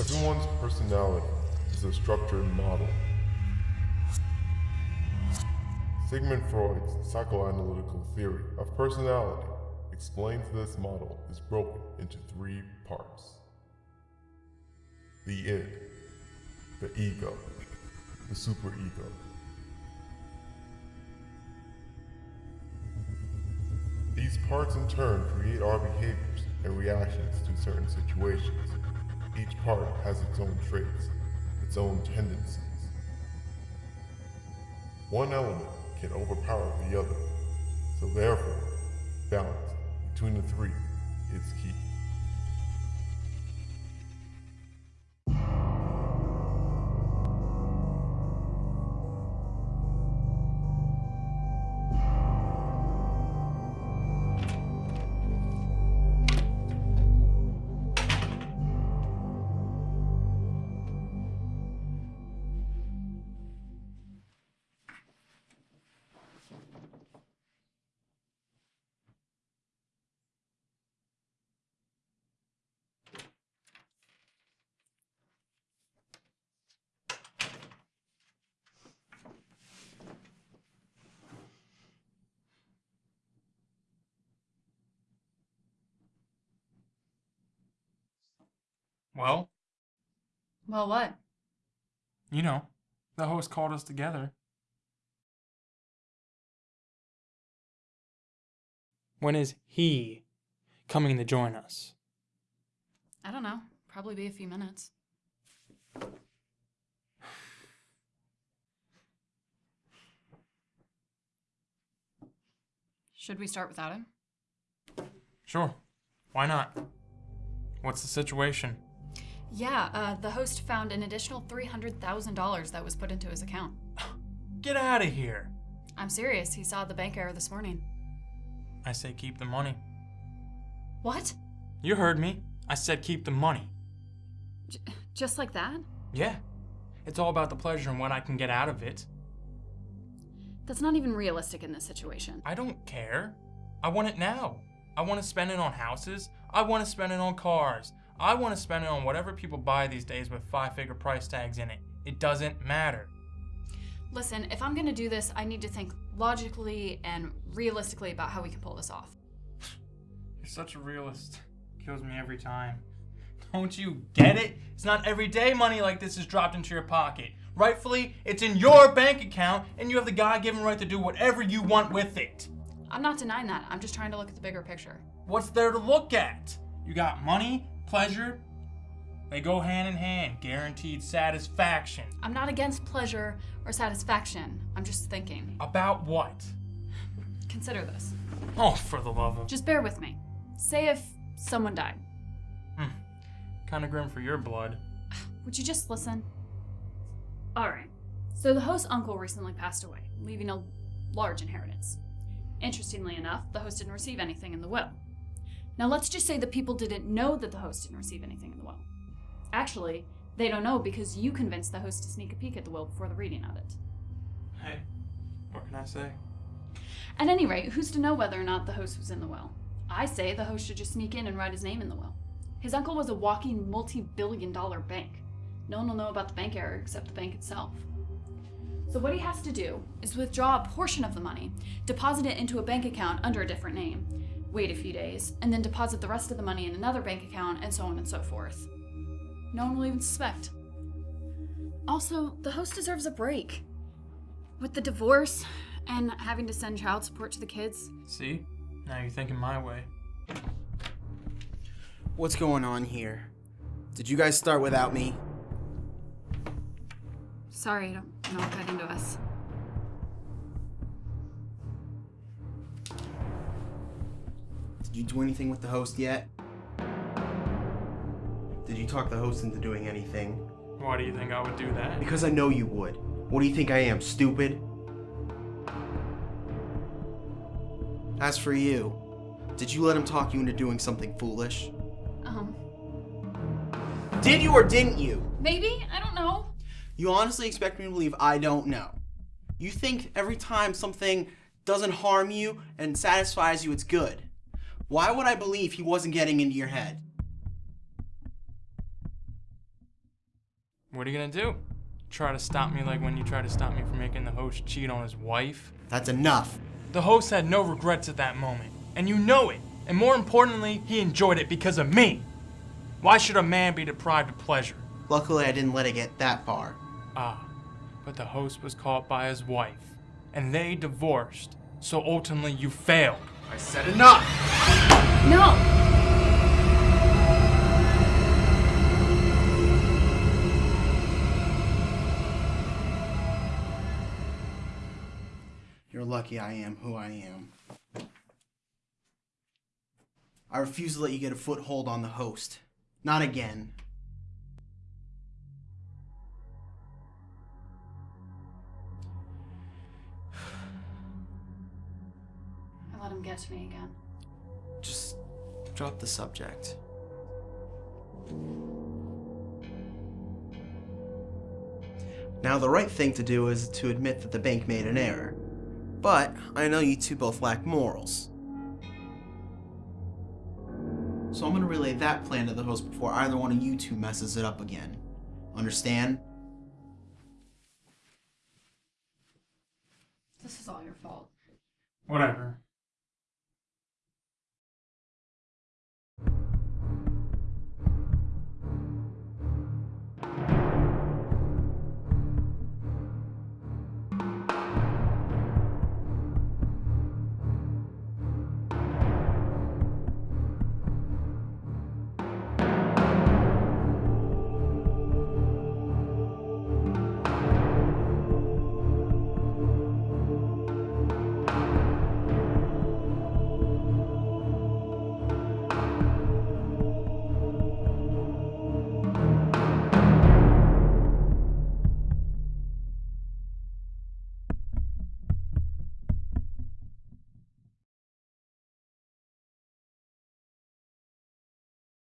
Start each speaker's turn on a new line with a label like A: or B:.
A: Everyone's personality is a structured model. Sigmund Freud's psychoanalytical theory of personality explains this model is broken into three parts. The id, the ego, the superego. These parts in turn create our behaviors and reactions to certain situations. Each part has its own traits, its own tendencies. One element can overpower the other, so therefore, balance between the three is key.
B: Well,
C: Well, what?
B: you know, the host called us together. When is he coming to join us?
C: I don't know. Probably be a few minutes. Should we start without him?
B: Sure. Why not? What's the situation?
C: Yeah, uh, the host found an additional $300,000 that was put into his account.
B: Get out of here.
C: I'm serious. He saw the bank error this morning.
B: I say keep the money.
C: What?
B: You heard me. I said keep the money.
C: J- just like that?
B: Yeah. It's all about the pleasure and what I can get out of it.
C: That's not even realistic in this situation.
B: I don't care. I want it now. I want to spend it on houses. I want to spend it on cars. I want to spend it on whatever people buy these days with five figure price tags in it. It doesn't matter.
C: Listen, if I'm gonna do this, I need to think logically and realistically about how we can pull this off.
B: You're such a realist. Kills me every time. Don't you get it? It's not every day money like this is dropped into your pocket. Rightfully, it's in your bank account, and you have the God given right to do whatever you want with it.
C: I'm not denying that. I'm just trying to look at the bigger picture.
B: What's there to look at? You got money, pleasure, they go hand in hand. Guaranteed satisfaction.
C: I'm not against pleasure or satisfaction. I'm just thinking.
B: About what?
C: Consider this.
B: Oh, for the love of.
C: Just bear with me. Say if someone died. Hmm.
B: Kind of grim for your blood.
C: Would you just listen? Alright. So the host's uncle recently passed away, leaving a large inheritance. Interestingly enough, the host didn't receive anything in the will. Now let's just say the people didn't know that the host didn't receive anything in the will. Actually, they don't know because you convinced the host to sneak a peek at the will before the reading of it.
B: Hey, what can I say?
C: At any rate, who's to know whether or not the host was in the will? I say the host should just sneak in and write his name in the will. His uncle was a walking multi billion dollar bank. No one will know about the bank error except the bank itself. So, what he has to do is withdraw a portion of the money, deposit it into a bank account under a different name, wait a few days, and then deposit the rest of the money in another bank account, and so on and so forth. No one will even suspect. Also, the host deserves a break. With the divorce and having to send child support to the kids,
B: See? Now you're thinking my way.
D: What's going on here? Did you guys start without me?
C: sorry, I don't know what got into us.
D: Did you do anything with the host yet? Did you talk the host into doing anything?
B: Why do you think I would do that?
D: Because I know you would. What do you think I am, stupid? As for you, did you let him talk you into doing something foolish?
C: Um,
D: Did you or didn't you?
C: maybe? I don't know.
D: You honestly expect me to believe I don't know. You think every time something doesn't harm you and satisfies you, it's good. Why would I believe he wasn't getting into your head?
B: What are you gonna do? Try to stop me like when you tried to stop me from making the host cheat on his wife?
D: That's enough.
B: The host had no regrets at that moment, and you know it. And more importantly, he enjoyed it because of me. Why should a man be deprived of pleasure?
D: Luckily, I didn't let it get that far.
B: Ah, but the host was caught by his wife, and they divorced. So ultimately, you failed.
D: I said enough!
C: No!
D: You're lucky I am who I am. I refuse to let you get a foothold on the host. Not again.
C: I let him get me again.
D: Just drop the subject. Now, the right thing to do is to admit that the bank made an error. But I know you two both lack morals. So I'm going to relay that plan to the host before either one of you two messes it up again. Understand?
C: This is all your fault.
B: Whatever.